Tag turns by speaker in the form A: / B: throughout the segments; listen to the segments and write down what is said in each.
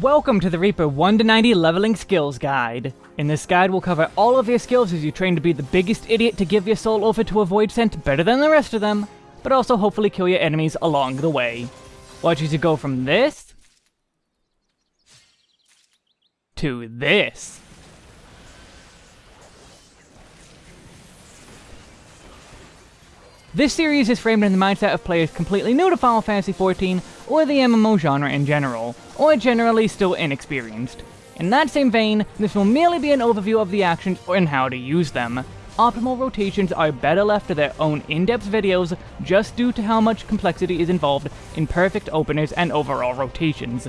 A: Welcome to the Reaper 1 to 90 Leveling Skills Guide. In this guide we'll cover all of your skills as you train to be the biggest idiot to give your soul over to a Voidsent better than the rest of them, but also hopefully kill your enemies along the way. Watch as you go from this... to this. This series is framed in the mindset of players completely new to Final Fantasy XIV, or the MMO genre in general, or generally still inexperienced. In that same vein, this will merely be an overview of the actions and how to use them. Optimal rotations are better left to their own in-depth videos just due to how much complexity is involved in perfect openers and overall rotations.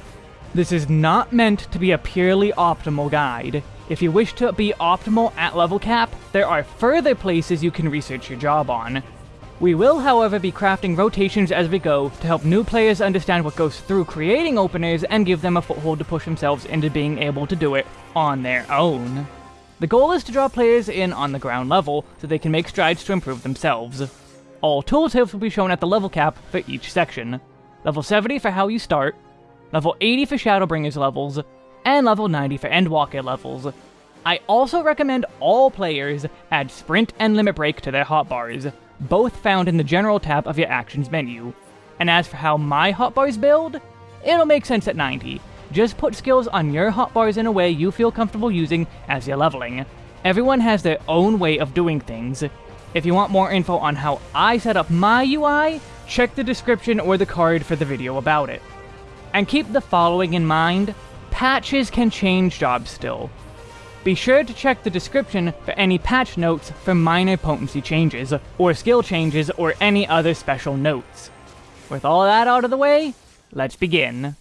A: This is not meant to be a purely optimal guide. If you wish to be optimal at level cap, there are further places you can research your job on. We will, however, be crafting rotations as we go to help new players understand what goes through creating openers and give them a foothold to push themselves into being able to do it on their own. The goal is to draw players in on the ground level so they can make strides to improve themselves. All tooltips will be shown at the level cap for each section. Level 70 for how you start, level 80 for Shadowbringers levels, and level 90 for Endwalker levels. I also recommend all players add Sprint and Limit Break to their hotbars, both found in the General tab of your Actions menu. And as for how my hotbars build, it'll make sense at 90. Just put skills on your hotbars in a way you feel comfortable using as you're leveling. Everyone has their own way of doing things. If you want more info on how I set up my UI, check the description or the card for the video about it. And keep the following in mind, patches can change jobs still. Be sure to check the description for any patch notes for minor potency changes, or skill changes, or any other special notes. With all that out of the way, let's begin.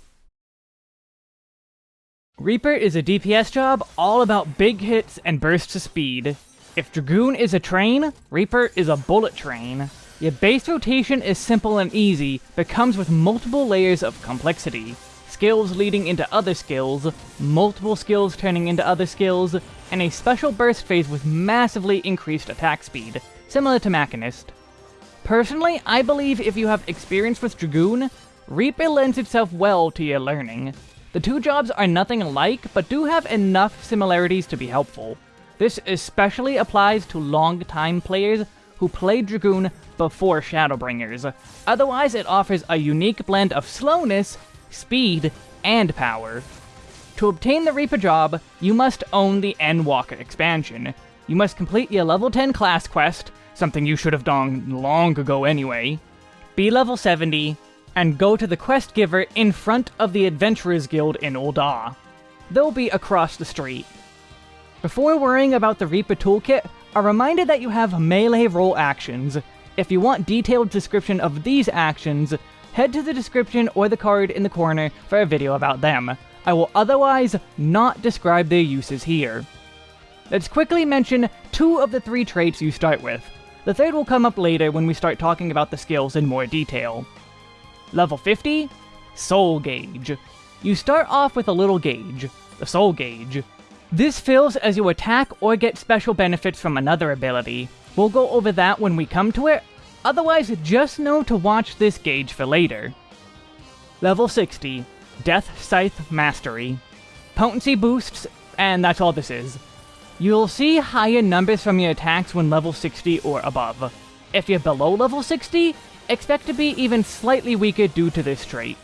A: Reaper is a DPS job all about big hits and bursts of speed. If Dragoon is a train, Reaper is a bullet train. Your base rotation is simple and easy, but comes with multiple layers of complexity skills leading into other skills, multiple skills turning into other skills, and a special burst phase with massively increased attack speed, similar to Machinist. Personally, I believe if you have experience with Dragoon, Reaper lends itself well to your learning. The two jobs are nothing alike, but do have enough similarities to be helpful. This especially applies to long-time players who played Dragoon before Shadowbringers. Otherwise, it offers a unique blend of slowness speed, and power. To obtain the Reaper job, you must own the Endwalker expansion. You must complete your level 10 class quest, something you should have done long ago anyway, be level 70, and go to the quest giver in front of the Adventurers Guild in Ul'dah. They'll be across the street. Before worrying about the Reaper toolkit, a reminder that you have melee role actions. If you want detailed description of these actions, head to the description or the card in the corner for a video about them. I will otherwise not describe their uses here. Let's quickly mention two of the three traits you start with. The third will come up later when we start talking about the skills in more detail. Level 50, Soul Gauge. You start off with a little gauge, the Soul Gauge. This fills as you attack or get special benefits from another ability. We'll go over that when we come to it, Otherwise, just know to watch this gauge for later. Level 60, Death Scythe Mastery. Potency boosts, and that's all this is. You'll see higher numbers from your attacks when level 60 or above. If you're below level 60, expect to be even slightly weaker due to this trait.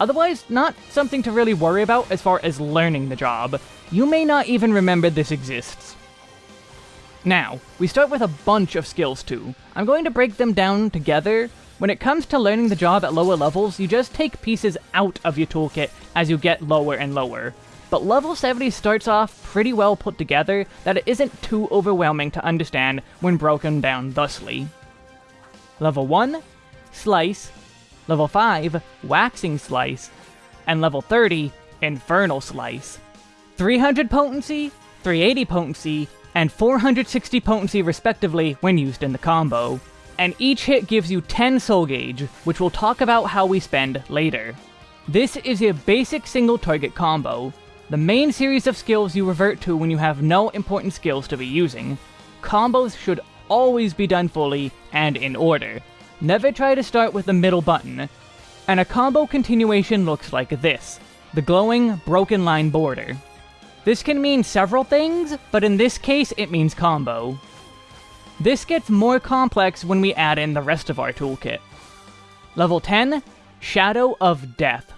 A: Otherwise, not something to really worry about as far as learning the job. You may not even remember this exists. Now, we start with a bunch of skills too. I'm going to break them down together. When it comes to learning the job at lower levels, you just take pieces out of your toolkit as you get lower and lower. But level 70 starts off pretty well put together that it isn't too overwhelming to understand when broken down thusly. Level 1, Slice. Level 5, Waxing Slice. And level 30, Infernal Slice. 300 potency, 380 potency, and 460 potency respectively when used in the combo. And each hit gives you 10 soul gauge, which we'll talk about how we spend later. This is a basic single target combo, the main series of skills you revert to when you have no important skills to be using. Combos should always be done fully and in order. Never try to start with the middle button. And a combo continuation looks like this. the glowing broken line border. This can mean several things, but in this case it means combo. This gets more complex when we add in the rest of our toolkit. Level 10, Shadow of Death.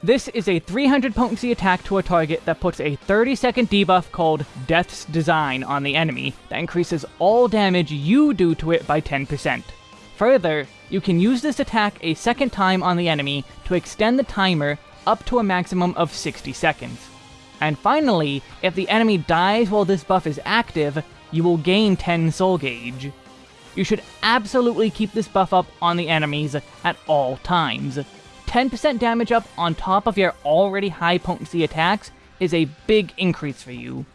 A: This is a 300 potency attack to a target that puts a 30 second debuff called Death's Design on the enemy that increases all damage you do to it by 10%. Further, you can use this attack a second time on the enemy to extend the timer up to a maximum of 60 seconds. And finally, if the enemy dies while this buff is active, you will gain 10 soul gauge. You should absolutely keep this buff up on the enemies at all times. 10% damage up on top of your already high potency attacks is a big increase for you.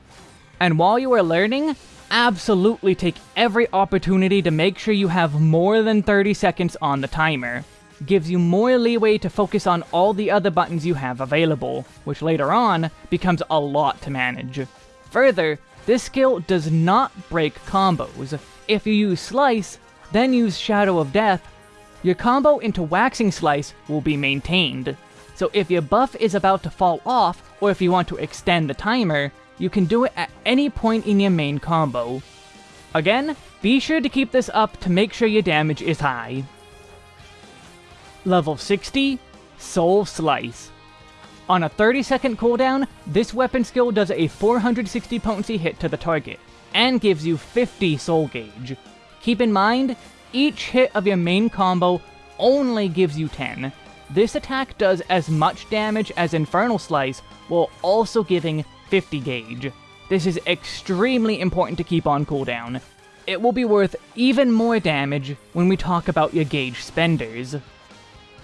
A: And while you are learning, absolutely take every opportunity to make sure you have more than 30 seconds on the timer. Gives you more leeway to focus on all the other buttons you have available, which later on becomes a lot to manage. Further, this skill does not break combos. If you use Slice, then use Shadow of Death, your combo into Waxing Slice will be maintained. So if your buff is about to fall off, or if you want to extend the timer, you can do it at any point in your main combo. Again, be sure to keep this up to make sure your damage is high. Level 60, Soul Slice. On a 30 second cooldown, this weapon skill does a 460 potency hit to the target, and gives you 50 soul gauge. Keep in mind, each hit of your main combo only gives you 10. This attack does as much damage as Infernal Slice, while also giving 50 gauge. This is extremely important to keep on cooldown. It will be worth even more damage when we talk about your gauge spenders.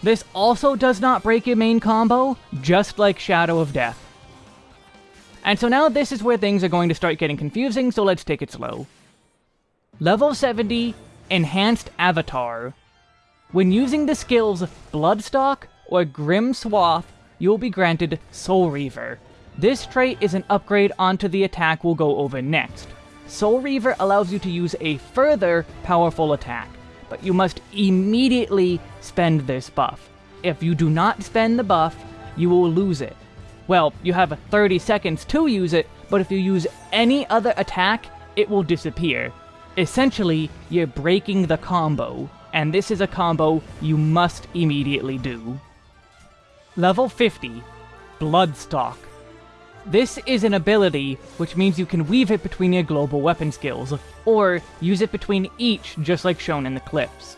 A: This also does not break your main combo, just like Shadow of Death. And so now this is where things are going to start getting confusing, so let's take it slow. Level 70 Enhanced Avatar. When using the skills Blood Stalk or Grim Swath, you will be granted Soul Reaver. This trait is an upgrade onto the attack we'll go over next. Soul Reaver allows you to use a further powerful attack, but you must immediately spend this buff. If you do not spend the buff, you will lose it. Well, you have 30 seconds to use it, but if you use any other attack, it will disappear. Essentially, you're breaking the combo, and this is a combo you must immediately do. Level 50, Blood Stalk. This is an ability, which means you can weave it between your global weapon skills, or use it between each just like shown in the clips.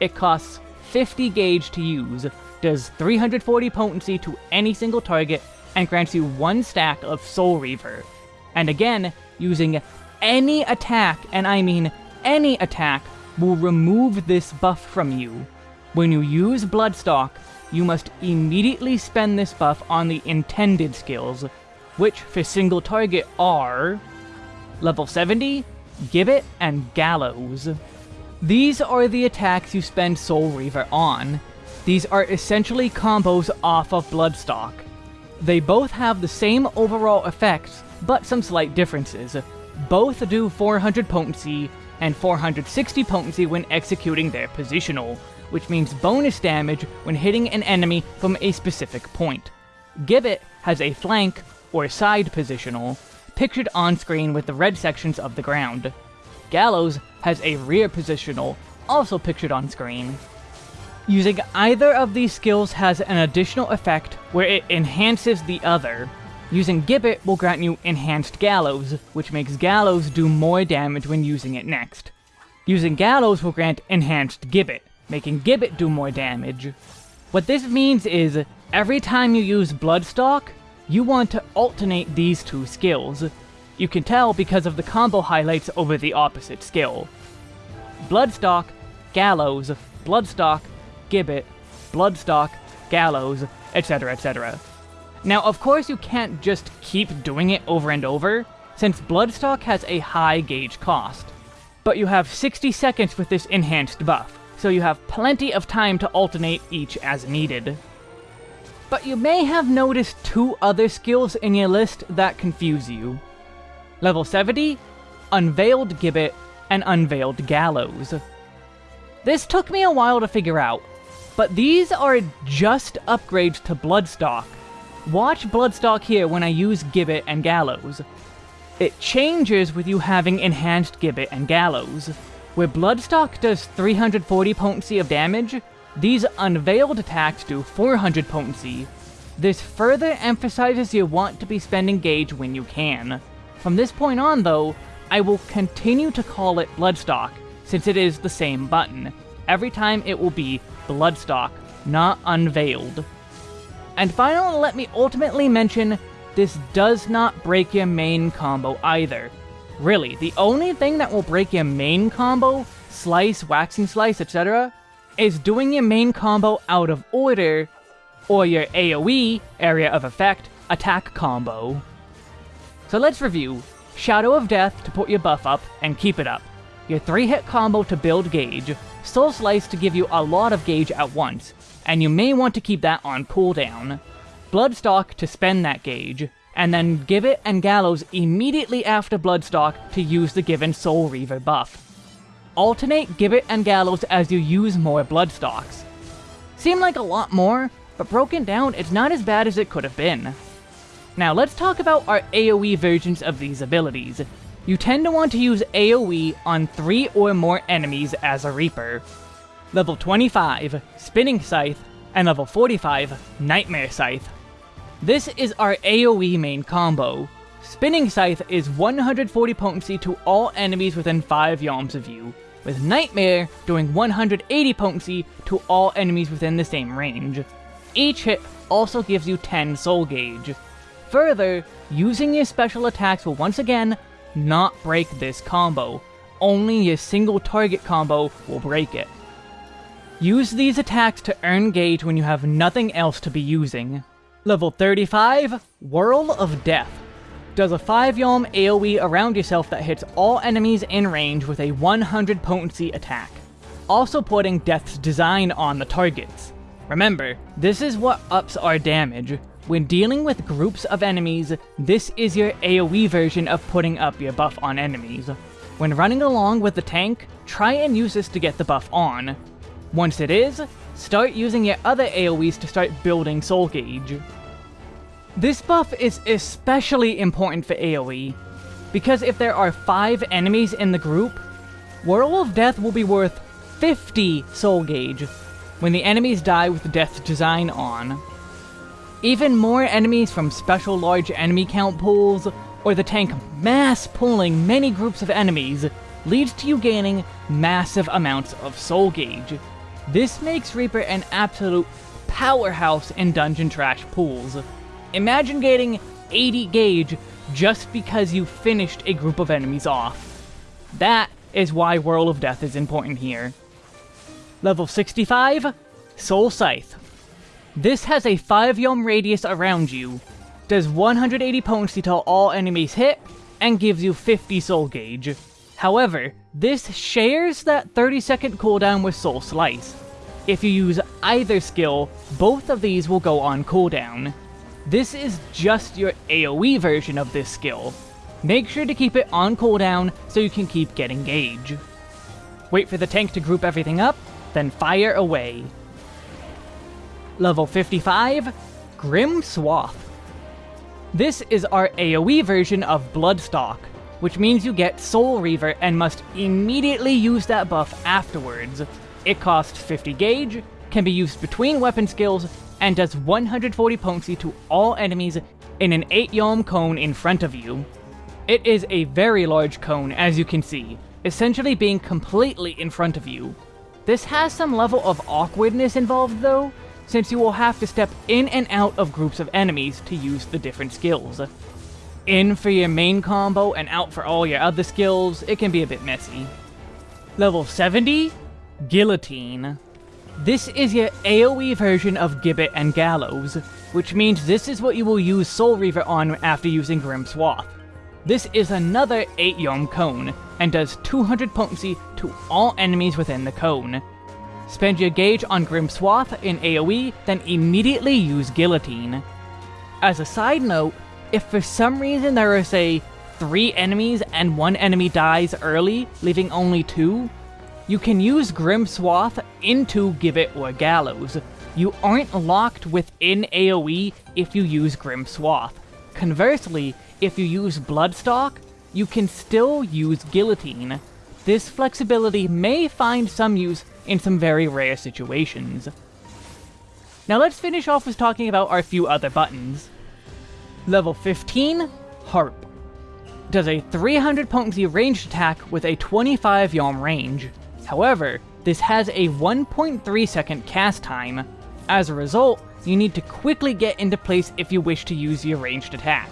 A: It costs 50 gauge to use, does 340 potency to any single target, and grants you one stack of Soul Reaver. And again, using any attack, and I mean any attack, will remove this buff from you. When you use Blood Stalk, you must immediately spend this buff on the intended skills, which for single target are level 70, Gibbet, and Gallows. These are the attacks you spend Soul Reaver on. These are essentially combos off of Blood Stalk. They both have the same overall effects, but some slight differences. Both do 400 potency and 460 potency when executing their positional, which means bonus damage when hitting an enemy from a specific point. Gibbet has a flank, or side positional, pictured on screen with the red sections of the ground. Gallows has a rear positional, also pictured on screen. Using either of these skills has an additional effect where it enhances the other, Using Gibbet will grant you Enhanced Gallows, which makes Gallows do more damage when using it next. Using Gallows will grant Enhanced Gibbet, making Gibbet do more damage. What this means is, every time you use Blood Stalk, you want to alternate these two skills. You can tell because of the combo highlights over the opposite skill. Blood Stalk, Gallows, Blood Stalk, Gibbet, Blood Stalk, Gallows, etc., etc. Now, of course you can't just keep doing it over and over, since Blood Stalk has a high gauge cost. But you have 60 seconds with this enhanced buff, so you have plenty of time to alternate each as needed. But you may have noticed two other skills in your list that confuse you. Level 70, Unveiled Gibbet, and Unveiled Gallows. This took me a while to figure out, but these are just upgrades to Blood Stalk, Watch Blood Stalk here when I use Gibbet and Gallows. It changes with you having Enhanced Gibbet and Gallows. Where Blood Stalk does 340 potency of damage, these Unveiled attacks do 400 potency. This further emphasizes you want to be spending gauge when you can. From this point on though, I will continue to call it Blood Stalk, since it is the same button. Every time it will be Blood Stalk, not Unveiled. And finally, let me ultimately mention, this does not break your main combo either. Really, the only thing that will break your main combo, slice, waxing slice, etc., is doing your main combo out of order, or your AoE, area of effect, attack combo. So let's review. Shadow of Death to put your buff up and keep it up. Your 3-hit combo to build gauge, Soul Slice to give you a lot of gauge at once, and you may want to keep that on cooldown. Blood Stalk to spend that gauge, and then Gibbet and Gallows immediately after Blood Stalk to use the given Soul Reaver buff. Alternate Gibbet and Gallows as you use more Blood Stalks. Seem like a lot more, but broken down, it's not as bad as it could have been. Now let's talk about our AoE versions of these abilities. You tend to want to use AoE on 3 or more enemies as a Reaper. Level 25, Spinning Scythe, and level 45, Nightmare Scythe. This is our AoE main combo. Spinning Scythe is 140 potency to all enemies within 5 yalms of you, with Nightmare doing 180 potency to all enemies within the same range. Each hit also gives you 10 soul gauge. Further, using your special attacks will once again not break this combo. Only your single target combo will break it. Use these attacks to earn gauge when you have nothing else to be using. Level 35, Whirl of Death. Does a 5 Yalm AoE around yourself that hits all enemies in range with a 100 potency attack. Also putting Death's design on the targets. Remember, this is what ups our damage. When dealing with groups of enemies, this is your AoE version of putting up your buff on enemies. When running along with the tank, try and use this to get the buff on. Once it is, start using your other AoEs to start building soul gauge. This buff is especially important for AoE, because if there are 5 enemies in the group, Whirl of Death will be worth 50 soul gauge when the enemies die with Death design on. Even more enemies from special large enemy count pools, or the tank mass pulling many groups of enemies, leads to you gaining massive amounts of soul gauge. This makes Reaper an absolute powerhouse in dungeon trash pools. Imagine getting 80 gauge just because you finished a group of enemies off. That is why Whirl of Death is important here. Level 65, Soul Scythe. This has a 5 yalm radius around you, does 180 potency till all enemies hit, and gives you 50 soul gauge. However, this shares that 30 second cooldown with Soul Slice. If you use either skill, both of these will go on cooldown. This is just your AoE version of this skill. Make sure to keep it on cooldown so you can keep getting gauge. Wait for the tank to group everything up, then fire away. Level 55, Grim Swath. This is our AoE version of Blood Stalk, which means you get Soul Reaver and must immediately use that buff afterwards. It costs 50 gauge, can be used between weapon skills, and does 140 potency to all enemies in an 8 yalm cone in front of you. It is a very large cone, as you can see, essentially being completely in front of you. This has some level of awkwardness involved though, since you will have to step in and out of groups of enemies to use the different skills. In for your main combo and out for all your other skills, it can be a bit messy. Level 70, Guillotine. This is your AoE version of Gibbet and Gallows, which means this is what you will use Soul Reaver on after using Grim Swath. This is another 8 Yalm cone, and does 200 potency to all enemies within the cone. Spend your gauge on Grim Swath in AoE, then immediately use Guillotine. As a side note, if for some reason there are, say, 3 enemies and one enemy dies early, leaving only 2, you can use Grim Swath into Gibbet or Gallows. you aren't locked within AoE if you use Grim Swath. Conversely, if you use Blood Stalk, you can still use Guillotine. This flexibility may find some use in some very rare situations. Now let's finish off with talking about our few other buttons. Level 15, Harp. Does a 300 potency ranged attack with a 25 yalm range. However, this has a 1.3 second cast time. As a result, you need to quickly get into place if you wish to use your ranged attack.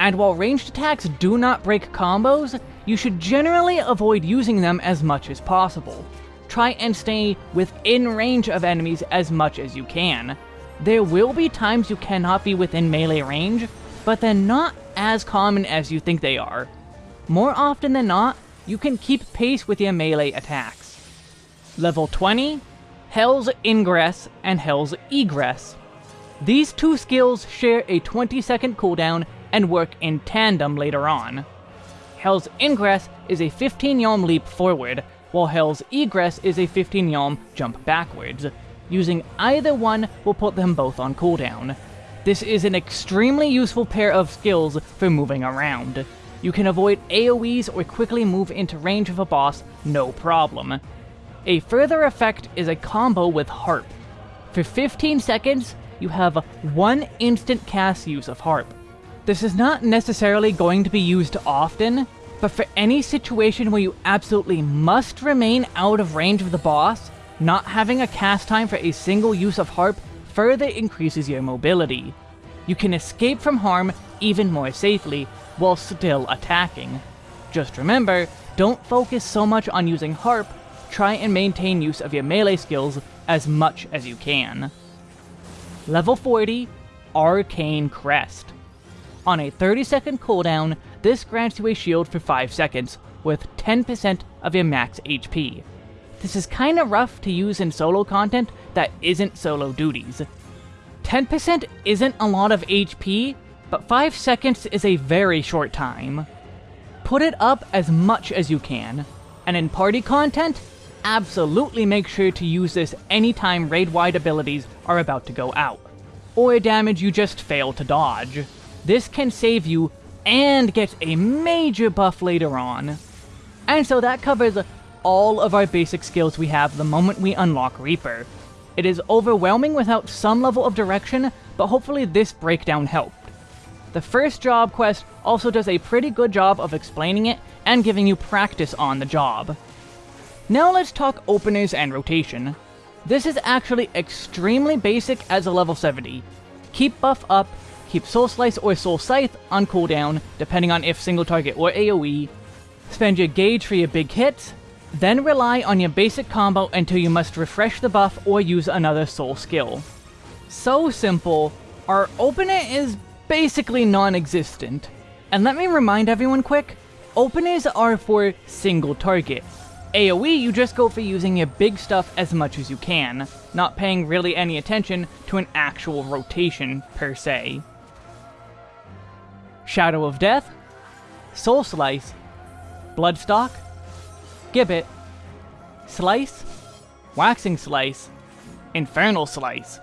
A: And while ranged attacks do not break combos, you should generally avoid using them as much as possible. Try and stay within range of enemies as much as you can. There will be times you cannot be within melee range, but they're not as common as you think they are. More often than not, you can keep pace with your melee attacks. Level 20, Hell's Ingress and Hell's Egress. These two skills share a 20 second cooldown and work in tandem later on. Hell's Ingress is a 15 yalm leap forward, while Hell's Egress is a 15 yalm jump backwards. Using either one will put them both on cooldown. This is an extremely useful pair of skills for moving around. You can avoid AoEs or quickly move into range of a boss, no problem. A further effect is a combo with Harp. For 15 seconds, you have one instant cast use of Harp. This is not necessarily going to be used often, but for any situation where you absolutely must remain out of range of the boss, not having a cast time for a single use of Harp further increases your mobility. You can escape from harm even more safely, while still attacking. Just remember, don't focus so much on using Harp, try and maintain use of your melee skills as much as you can. Level 40, Arcane Crest. On a 30 second cooldown, this grants you a shield for 5 seconds, with 10% of your max HP. This is kinda rough to use in solo content that isn't solo duties. 10% isn't a lot of HP, but 5 seconds is a very short time. Put it up as much as you can, and in party content, absolutely make sure to use this anytime raid-wide abilities are about to go out, or damage you just fail to dodge. This can save you and get a major buff later on. And so that covers all of our basic skills we have the moment we unlock Reaper. It is overwhelming without some level of direction, but hopefully this breakdown helped. The first job quest also does a pretty good job of explaining it and giving you practice on the job. Now let's talk openers and rotation. This is actually extremely basic as a level 70. Keep buff up, Keep Soul Slice or Soul Scythe on cooldown, depending on if single target or AoE. Spend your gauge for your big hits, then rely on your basic combo until you must refresh the buff or use another soul skill. So simple, our opener is basically non-existent. And let me remind everyone quick, openers are for single target. AoE, you just go for using your big stuff as much as you can, not paying really any attention to an actual rotation per se. Shadow of Death, Soul Slice, Blood Stalk, Gibbet, Slice, Waxing Slice, Infernal Slice.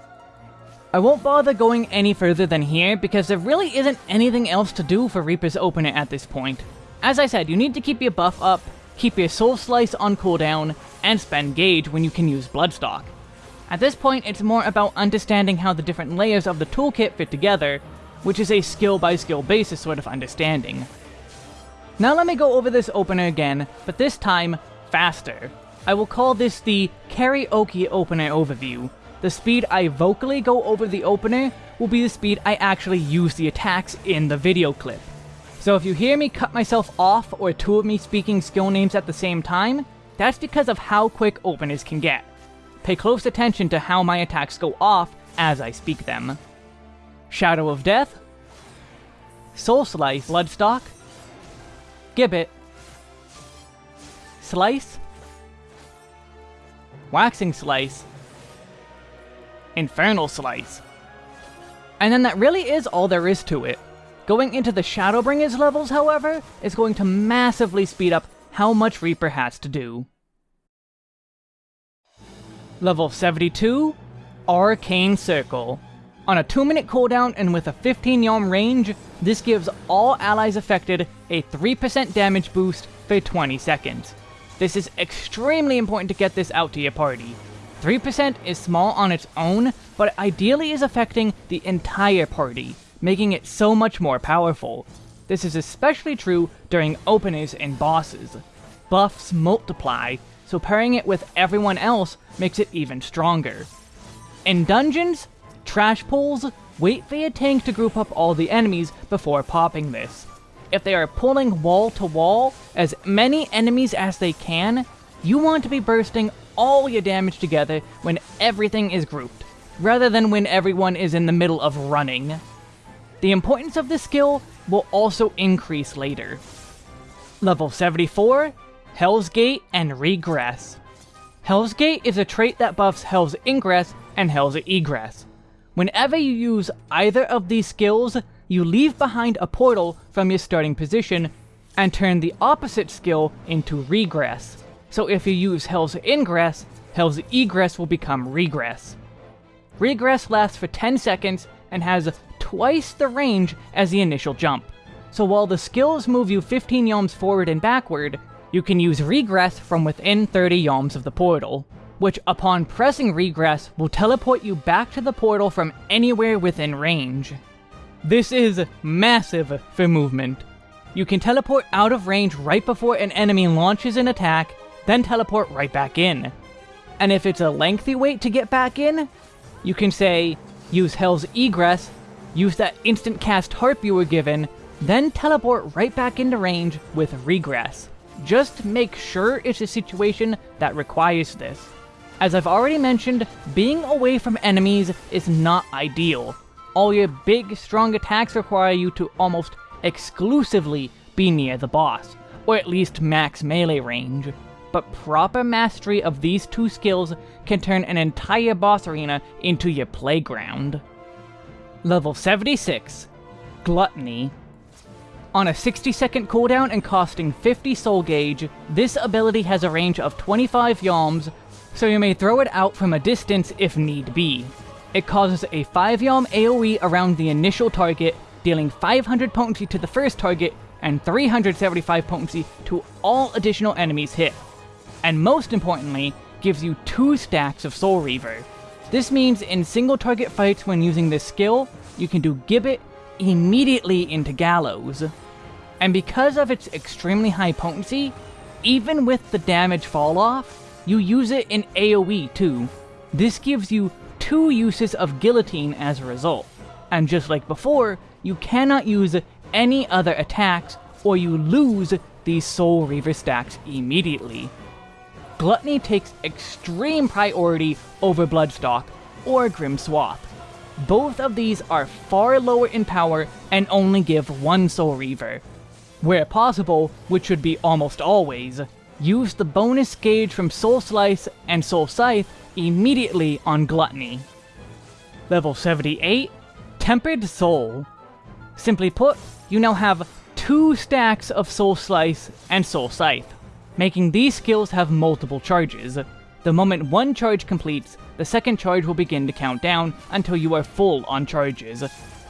A: I won't bother going any further than here because there really isn't anything else to do for Reaper's Opener at this point. As I said, you need to keep your buff up, keep your Soul Slice on cooldown, and spend Gauge when you can use Blood Stalk. At this point, it's more about understanding how the different layers of the toolkit fit together, which is a skill-by-skill -skill basis sort of understanding. Now let me go over this opener again, but this time, faster. I will call this the karaoke opener overview. The speed I vocally go over the opener will be the speed I actually use the attacks in the video clip. So if you hear me cut myself off or two of me speaking skill names at the same time, that's because of how quick openers can get. Pay close attention to how my attacks go off as I speak them. Shadow of Death, Soul Slice, Blood Stalk, Gibbet, Slice, Waxing Slice, Infernal Slice. And then that really is all there is to it. Going into the Shadowbringers levels, however, is going to massively speed up how much Reaper has to do. Level 72, Arcane Circle. On a 2 minute cooldown and with a 15 yalm range, this gives all allies affected a 3% damage boost for 20 seconds. This is extremely important to get this out to your party. 3% is small on its own, but ideally is affecting the entire party, making it so much more powerful. This is especially true during openers and bosses. Buffs multiply, so pairing it with everyone else makes it even stronger. In dungeons, trash pulls, wait for your tank to group up all the enemies before popping this. If they are pulling wall to wall, as many enemies as they can, you want to be bursting all your damage together when everything is grouped, rather than when everyone is in the middle of running. The importance of this skill will also increase later. Level 74, Hell's Gate and Regress. Hell's Gate is a trait that buffs Hell's Ingress and Hell's Egress. Whenever you use either of these skills, you leave behind a portal from your starting position and turn the opposite skill into Regress. So if you use Hell's Ingress, Hell's Egress will become Regress. Regress lasts for 10 seconds and has twice the range as the initial jump. So while the skills move you 15 yalms forward and backward, you can use Regress from within 30 yalms of the portal which upon pressing regress will teleport you back to the portal from anywhere within range. This is massive for movement. You can teleport out of range right before an enemy launches an attack, then teleport right back in. And if it's a lengthy wait to get back in, you can say, use Hell's Egress, use that instant cast harp you were given, then teleport right back into range with Regress. Just make sure it's a situation that requires this. As I've already mentioned, being away from enemies is not ideal. All your big, strong attacks require you to almost exclusively be near the boss, or at least max melee range. But proper mastery of these two skills can turn an entire boss arena into your playground. Level 76, Gluttony. On a 60 second cooldown and costing 50 soul gauge, this ability has a range of 25 yalms so you may throw it out from a distance if need be. It causes a 5 yalm AoE around the initial target, dealing 500 potency to the first target and 375 potency to all additional enemies hit. And most importantly, gives you 2 stacks of Soul Reaver. This means in single target fights when using this skill, you can do Gibbet immediately into Gallows. And because of its extremely high potency, even with the damage fall off, you use it in AoE too. This gives you two uses of Guillotine as a result. And just like before, you cannot use any other attacks or you lose these Soul Reaver stacks immediately. Gluttony takes extreme priority over Blood Stalk or Grim. Both of these are far lower in power and only give one Soul Reaver. Where possible, which should be almost always, use the bonus gauge from Soul Slice and Soul Scythe immediately on Gluttony. Level 78, Tempered Soul. Simply put, you now have two stacks of Soul Slice and Soul Scythe, making these skills have multiple charges. The moment one charge completes, the second charge will begin to count down until you are full on charges.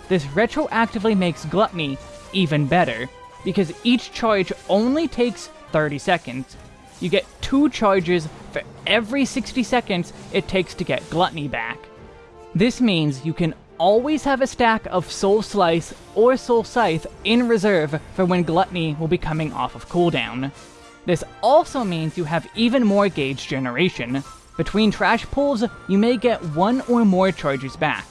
A: This retroactively makes Gluttony even better, because each charge only takes 30 seconds. You get two charges for every 60 seconds it takes to get Gluttony back. This means you can always have a stack of Soul Slice or Soul Scythe in reserve for when Gluttony will be coming off of cooldown. This also means you have even more gauge generation. Between trash pulls, you may get one or more charges back.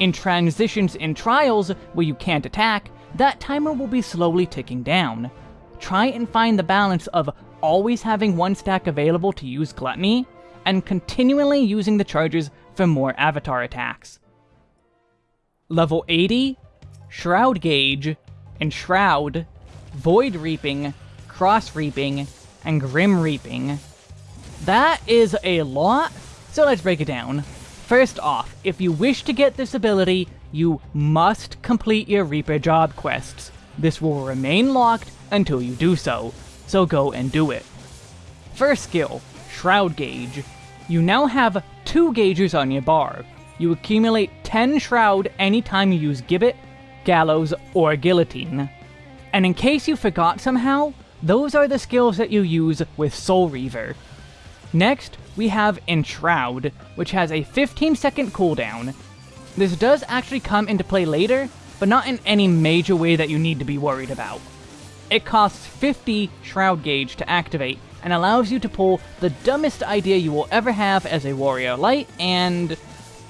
A: In transitions in trials, where you can't attack, that timer will be slowly ticking down try and find the balance of always having one stack available to use Gluttony, and continually using the charges for more avatar attacks. Level 80, Shroud Gauge, and Shroud, Void Reaping, Cross Reaping, and Grim Reaping. That is a lot, so let's break it down. First off, if you wish to get this ability, you must complete your Reaper job quests. This will remain locked until you do so, so go and do it. First skill, Shroud Gauge. You now have two gauges on your bar. you accumulate 10 Shroud anytime you use Gibbet, Gallows, or Guillotine. And in case you forgot somehow, those are the skills that you use with Soul Reaver. Next, we have Enshroud, which has a 15 second cooldown. This does actually come into play later, but not in any major way that you need to be worried about. It costs 50 Shroud Gauge to activate, and allows you to pull the dumbest idea you will ever have as a Warrior Light, and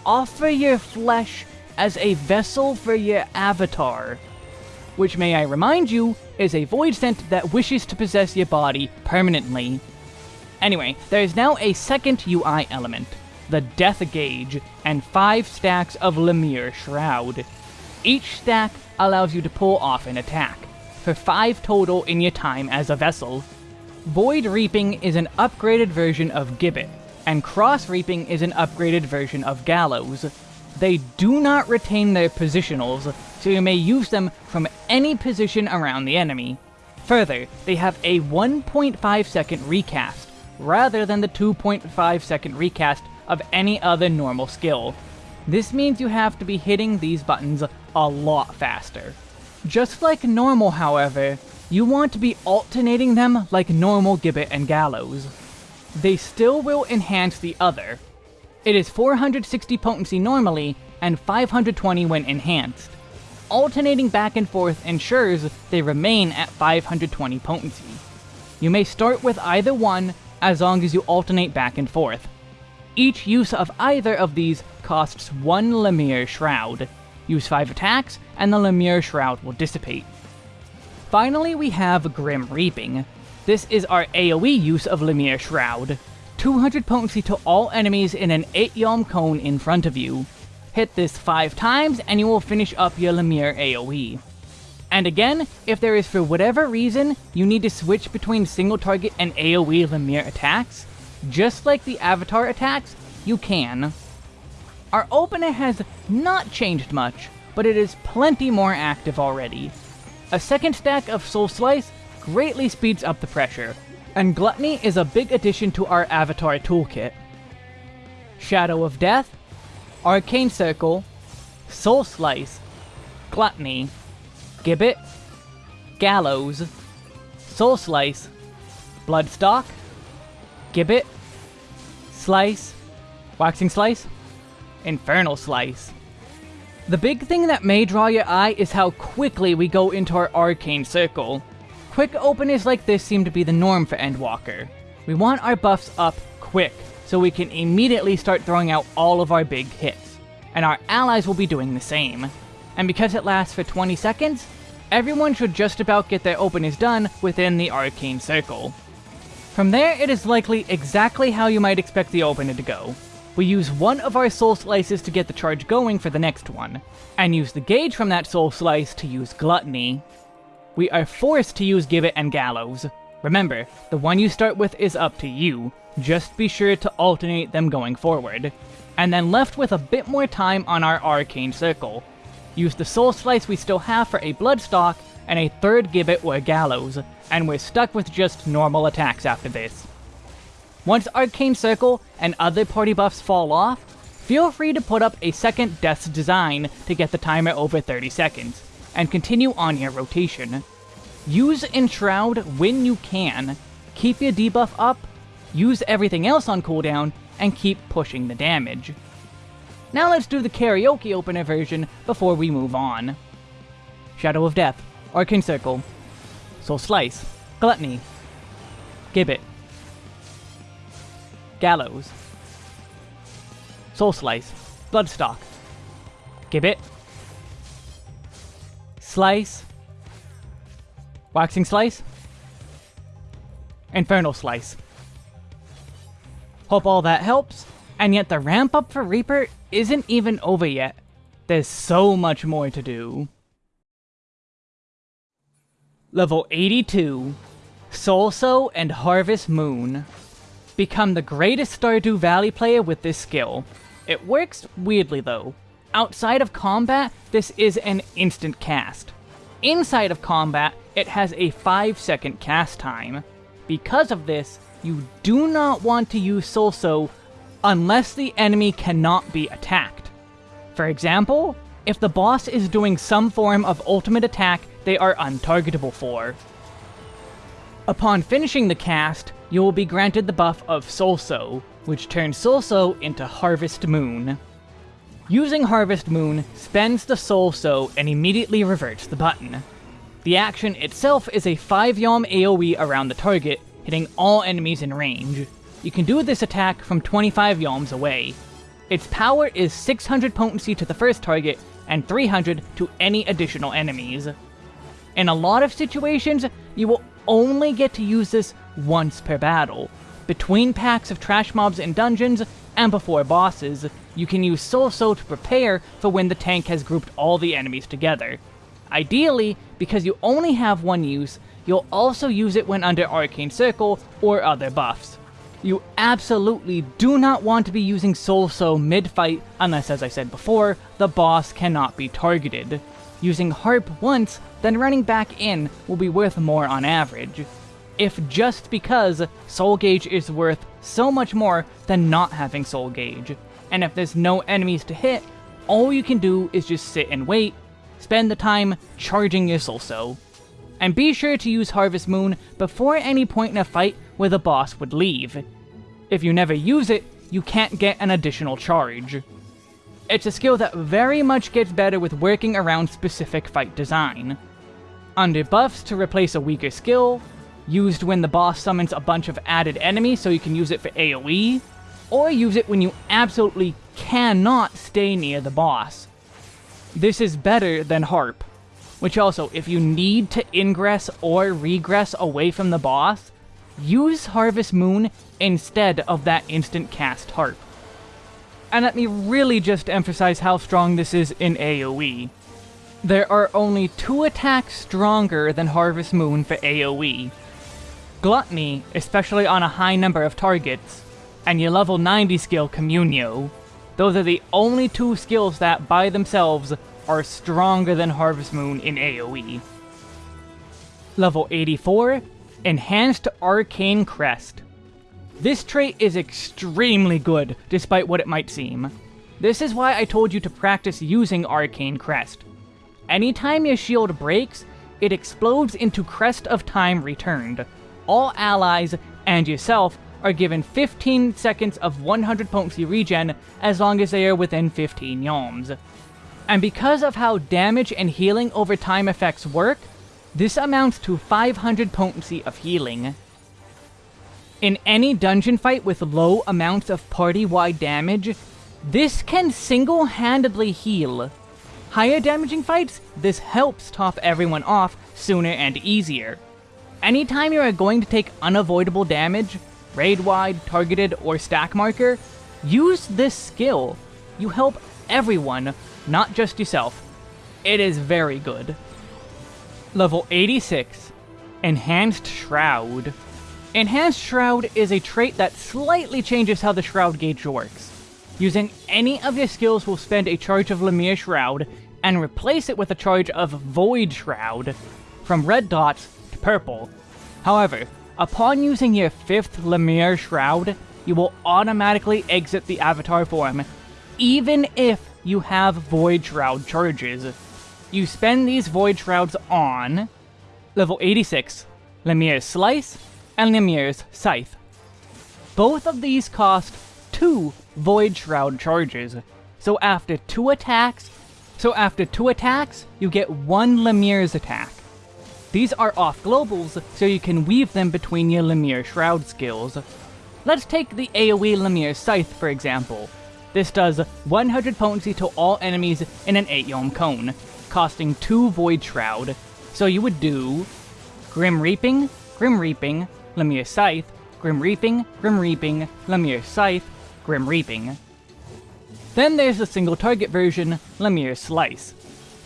A: offer your flesh as a vessel for your avatar. Which, may I remind you, is a Voidsent that wishes to possess your body permanently. Anyway, there is now a second UI element, the Death Gauge, and 5 stacks of Lemure Shroud. Each stack allows you to pull off an attack, for 5 total in your time as a vessel. Void Reaping is an upgraded version of Gibbet, and Cross Reaping is an upgraded version of Gallows. They do not retain their positionals, so you may use them from any position around the enemy. Further, they have a 1.5 second recast, rather than the 2.5 second recast of any other normal skill. This means you have to be hitting these buttons a lot faster. Just like normal, however, you want to be alternating them like normal Gibbet and Gallows. They still will enhance the other. It is 460 potency normally, and 520 when enhanced. Alternating back and forth ensures they remain at 520 potency. You may start with either one, as long as you alternate back and forth. Each use of either of these costs 1 Lemure Shroud. Use 5 attacks, and the Lemure Shroud will dissipate. Finally, we have Grim Reaping. This is our AoE use of Lemure Shroud. 200 potency to all enemies in an 8 Yalm cone in front of you. Hit this 5 times and you will finish up your Lemure AoE. And again, if there is for whatever reason you need to switch between single target and AoE Lemure attacks, just like the Avatar attacks, you can. Our opener has not changed much, but it is plenty more active already. A second stack of Soul Slice greatly speeds up the pressure, and Gluttony is a big addition to our Avatar toolkit. Shadow of Death, Arcane Circle, Soul Slice, Gluttony, Gibbet, Gallows, Soul Slice, Blood Stalk, Gibbet, Slice, Waxing Slice, Infernal Slice. The big thing that may draw your eye is how quickly we go into our Arcane Circle. Quick openers like this seem to be the norm for Endwalker. We want our buffs up quick, so we can immediately start throwing out all of our big hits. And our allies will be doing the same. And because it lasts for 20 seconds, everyone should just about get their openers done within the Arcane Circle. From there, it is likely exactly how you might expect the opener to go. We use one of our soul slices to get the charge going for the next one, and use the gauge from that soul slice to use Gluttony. We are forced to use Gibbet and Gallows. Remember, the one you start with is up to you, just be sure to alternate them going forward. And then left with a bit more time on our Arcane Circle. Use the Soul Slice we still have for a Bloodstalk, and a third Gibbet or Gallows, and we're stuck with just normal attacks after this. Once Arcane Circle and other party buffs fall off, feel free to put up a second Death's Design to get the timer over 30 seconds, and continue on your rotation. Use Enshroud when you can, keep your debuff up, use everything else on cooldown, and keep pushing the damage. Now let's do the karaoke opener version before we move on. Shadow of Death, Arcane Circle, Soul Slice, Gluttony, Gibbet, Gallows, Soul Slice, Blood Stalk, Gibbet, Slice, Waxing Slice, Infernal Slice. Hope all that helps, and yet the ramp up for Reaper isn't even over yet. There's so much more to do. Level 82, Soulsow and Harvest Moon. Become the greatest Stardew Valley player with this skill. It works weirdly though. Outside of combat, this is an instant cast. Inside of combat, it has a 5 second cast time. Because of this, you do not want to use Soulsow unless the enemy cannot be attacked. For example, if the boss is doing some form of ultimate attack they are untargetable for. Upon finishing the cast, you will be granted the buff of Soulsow, which turns Soulsow into Harvest Moon. Using Harvest Moon spends the Soulsow and immediately reverts the button. The action itself is a 5-yalm AoE around the target, hitting all enemies in range. You can do this attack from 25 yalms away. Its power is 600 potency to the first target, and 300 to any additional enemies. In a lot of situations, you will only get to use this once per battle. Between packs of trash mobs in dungeons, and before bosses, you can use Soulsow to prepare for when the tank has grouped all the enemies together. Ideally, because you only have one use, you'll also use it when under Arcane Circle or other buffs. You absolutely do not want to be using Soulsow mid-fight unless, as I said before, the boss cannot be targeted. Using Harpe once, then running back in will be worth more on average. If just because Soul Gauge is worth so much more than not having Soul Gauge. And if there's no enemies to hit, all you can do is just sit and wait, spend the time charging your Soulsow. And be sure to use Harvest Moon before any point in a fight where the boss would leave. If you never use it, you can't get an additional charge. It's a skill that very much gets better with working around specific fight design. Under buffs to replace a weaker skill, used when the boss summons a bunch of added enemies so you can use it for AoE, or use it when you absolutely cannot stay near the boss. This is better than Harpe, which also, if you need to ingress or regress away from the boss, use Harvest Moon instead of that instant cast Harpe. And let me really just emphasize how strong this is in AoE. There are only two attacks stronger than Harvest Moon for AoE. Gluttony, especially on a high number of targets, and your level 90 skill Communio. Those are the only two skills that, by themselves, are stronger than Harvest Moon in AoE. Level 84, Enhanced Arcane Crest. This trait is extremely good, despite what it might seem. This is why I told you to practice using Arcane Crest. Anytime your shield breaks, it explodes into Crest of Time Returned. All allies, and yourself, are given 15 seconds of 100 potency regen as long as they are within 15 yalms. And because of how damage and healing over time effects work, this amounts to 500 potency of healing. In any dungeon fight with low amounts of party-wide damage, this can single-handedly heal. Higher damaging fights, this helps top everyone off sooner and easier. Anytime you are going to take unavoidable damage, raid-wide, targeted, or stack marker, use this skill. You help everyone not just yourself. It is very good. Level 86, Enhanced Shroud. Enhanced Shroud is a trait that slightly changes how the Shroud gauge works. Using any of your skills will spend a charge of Lemure Shroud, and replace it with a charge of Void Shroud, from red dots to purple. However, upon using your 5th Lemure Shroud, you will automatically exit the avatar form, even if you have Void Shroud charges. You spend these Void Shrouds on level 86, Lemure's Slice, and Lemure's Scythe. Both of these cost 2 Void Shroud charges, so after 2 attacks, so after 2 attacks, you get 1 Lemure's attack. These are off globals, so you can weave them between your Lemure Shroud skills. Let's take the AoE Lemure Scythe for example. This does 100 potency to all enemies in an 8 Yalm cone, costing 2 Void Shroud. So you would do Grim Reaping, Grim Reaping, Lemure Scythe, Grim Reaping, Grim Reaping, Lemure Scythe, Grim Reaping. Then there's the single target version, Lemure Slice.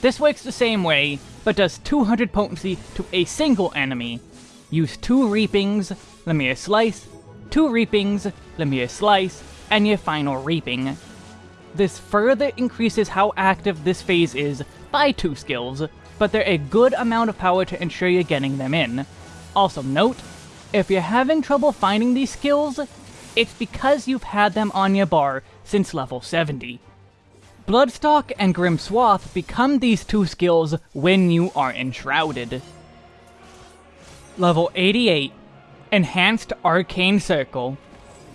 A: This works the same way, but does 200 potency to a single enemy. Use 2 Reapings, Lemure Slice, 2 Reapings, Lemure Slice, and your final reaping. This further increases how active this phase is by 2 skills, but they're a good amount of power to ensure you're getting them in. Also note, if you're having trouble finding these skills, it's because you've had them on your bar since level 70. Blood Stalk and Grim Swath become these two skills when you are enshrouded. Level 88 Enhanced Arcane Circle.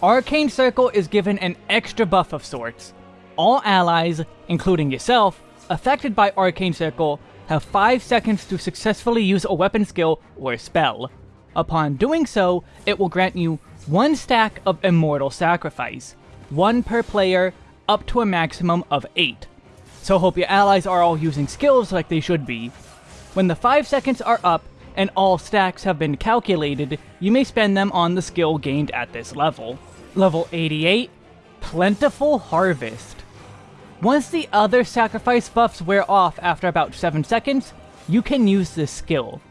A: Arcane Circle is given an extra buff of sorts. All allies, including yourself, affected by Arcane Circle have 5 seconds to successfully use a weapon skill or spell. Upon doing so, it will grant you 1 stack of Immortal Sacrifice, 1 per player, up to a maximum of 8. So hope your allies are all using skills like they should be. When the 5 seconds are up, and all stacks have been calculated, you may spend them on the skill gained at this level. Level 88, Plentiful Harvest. Once the other sacrifice buffs wear off after about 7 seconds, you can use this skill.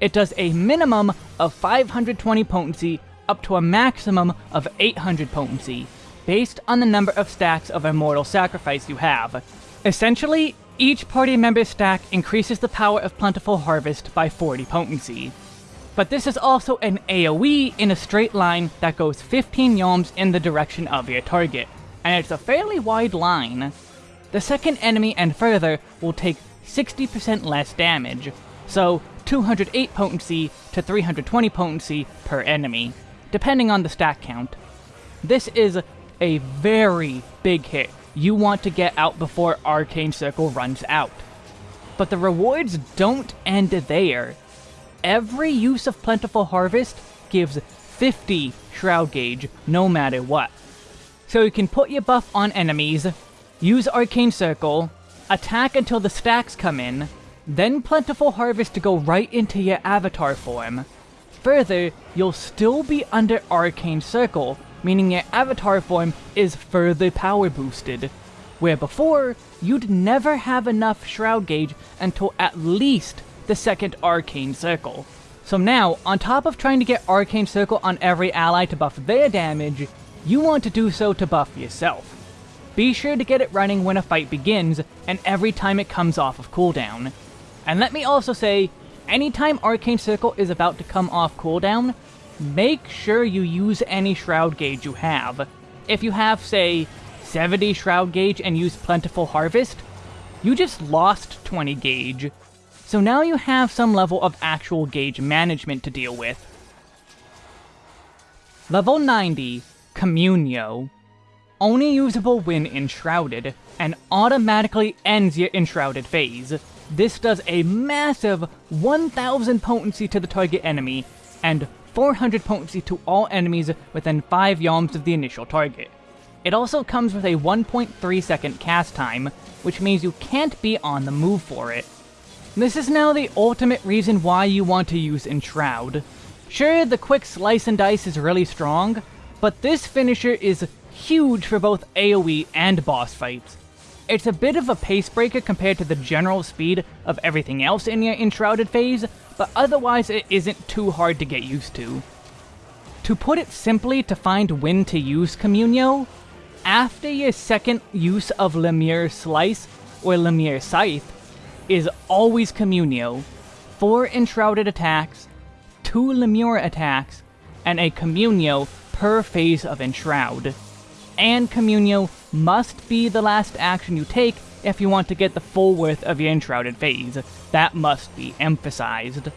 A: It does a minimum of 520 potency up to a maximum of 800 potency, based on the number of stacks of Immortal Sacrifice you have. Essentially, each party member stack increases the power of Plentiful Harvest by 40 potency. But this is also an AoE in a straight line that goes 15 yalms in the direction of your target, and it's a fairly wide line. The second enemy and further will take 60% less damage, so 208 potency to 320 potency per enemy, depending on the stack count. This is a very big hit you want to get out before Arcane Circle runs out. But the rewards don't end there. Every use of Plentiful Harvest gives 50 Shroud Gauge, no matter what. So you can put your buff on enemies, use Arcane Circle, attack until the stacks come in, then Plentiful Harvest to go right into your avatar form. Further, you'll still be under Arcane Circle, meaning your avatar form is further power boosted. Where before, you'd never have enough Shroud Gauge until at least the second Arcane Circle. So now, on top of trying to get Arcane Circle on every ally to buff their damage, you want to do so to buff yourself. Be sure to get it running when a fight begins, and every time it comes off of cooldown. And let me also say, anytime Arcane Circle is about to come off cooldown, make sure you use any Shroud Gauge you have. If you have, say, 70 Shroud Gauge and use Plentiful Harvest, you just lost 20 gauge. So now you have some level of actual gauge management to deal with. Level 90, Communio. Only usable when Enshrouded, and automatically ends your Enshrouded phase. This does a massive 1000 potency to the target enemy, and 400 potency to all enemies within 5 yalms of the initial target. It also comes with a 1.3 second cast time, which means you can't be on the move for it. This is now the ultimate reason why you want to use Enshroud. Sure, the quick slice and dice is really strong, but this finisher is huge for both AoE and boss fights. It's a bit of a pace breaker compared to the general speed of everything else in your Enshrouded phase, but otherwise it isn't too hard to get used to. To put it simply to find when to use Communio, after your second use of Lemure Slice or Lemure Scythe is always Communio, 4 Enshrouded attacks, 2 Lemure attacks, and a Communio per phase of Enshroud. And Communio must be the last action you take if you want to get the full worth of your Enshrouded phase. That must be emphasized.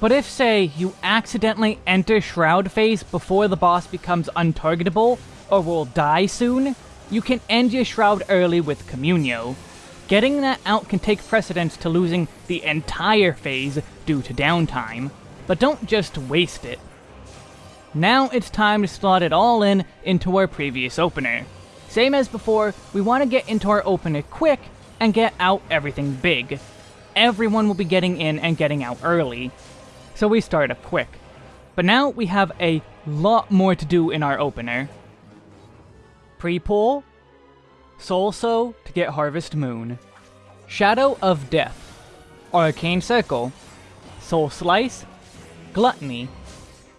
A: But if, say, you accidentally enter Shroud phase before the boss becomes untargetable, or will die soon, you can end your Shroud early with Communio. Getting that out can take precedence to losing the entire phase due to downtime, but don't just waste it. Now it's time to slot it all in into our previous opener. Same as before, we want to get into our opener quick and get out everything big. Everyone will be getting in and getting out early, so we start up quick. But now we have a lot more to do in our opener. Pre-pull, Soulsow to get Harvest Moon, Shadow of Death, Arcane Circle, Soul Slice, Gluttony,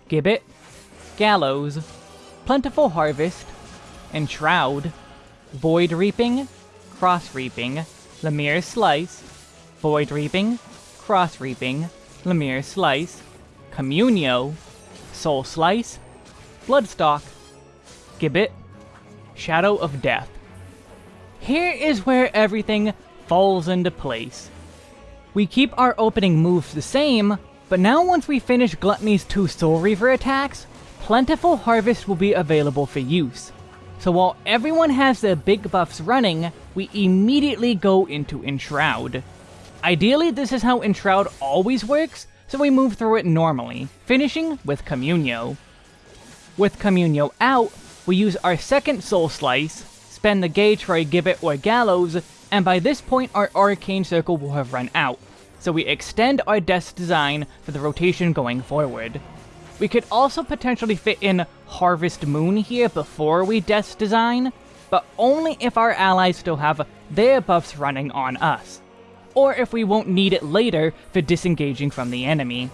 A: Gibbet, Gallows, Plentiful Harvest, Enshroud, Void Reaping, Cross Reaping, Lemure Slice, Void Reaping, Cross Reaping, Lemure Slice, Communio, Soul Slice, Blood Stalk, Gibbet, Shadow of Death. here is where everything falls into place. We keep our opening moves the same, but now once we finish Gluttony's two Soul Reaver attacks, Plentiful Harvest will be available for use. So while everyone has their big buffs running, we immediately go into Enshroud. Ideally, this is how Enshroud always works, so we move through it normally, finishing with Communio. With Communio out, we use our second Soul Slice, spend the gauge for a Gibbet or Gallows, and by this point our Arcane Circle will have run out, so we extend our Death Design for the rotation going forward. We could also potentially fit in Harvest Moon here before we Death Design, but only if our allies still have their buffs running on us, or if we won't need it later for disengaging from the enemy.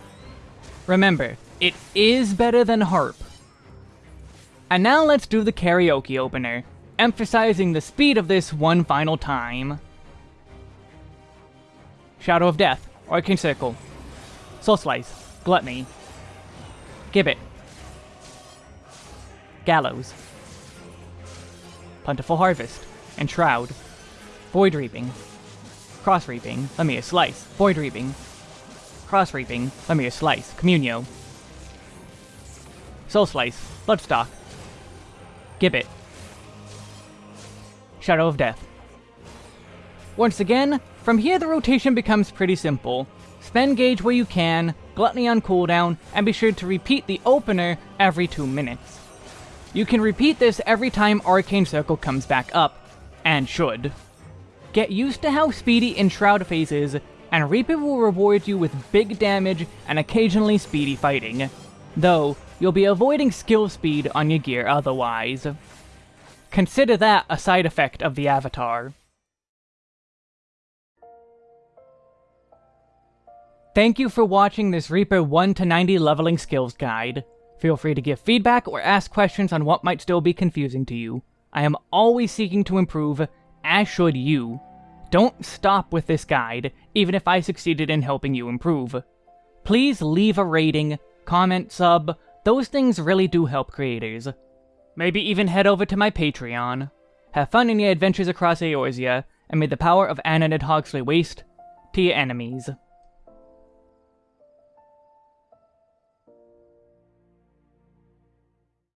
A: Remember, it is better than Harpe. And now let's do the karaoke opener, emphasizing the speed of this one final time. Shadow of Death, Arcane Circle, Soul Slice, Gluttony, Gibbet, Gallows, Plentiful Harvest, Enshroud, Void Reaping, Cross Reaping, Lemure Slice, Void Reaping, Cross Reaping, Lemure Slice, Communio, Soul Slice, Blood Stalk, Gibbet, Shadow of Death. Once again, from here the rotation becomes pretty simple. Spend gauge where you can, Gluttony on cooldown, and be sure to repeat the opener every 2 minutes. You can repeat this every time Arcane Circle comes back up, and should. Get used to how speedy Enshroud phase is, and Reaper will reward you with big damage and occasionally speedy fighting. Though, you'll be avoiding skill speed on your gear otherwise. Consider that a side effect of the Avatar. Thank you for watching this Reaper 1 to 90 leveling skills guide. Feel free to give feedback or ask questions on what might still be confusing to you. I am always seeking to improve, as should you. Don't stop with this guide, even if I succeeded in helping you improve. Please leave a rating, comment, sub, those things really do help creators. Maybe even head over to my Patreon. Have fun in your adventures across Eorzea, and may the power of Ananid Hogsley waste to your enemies.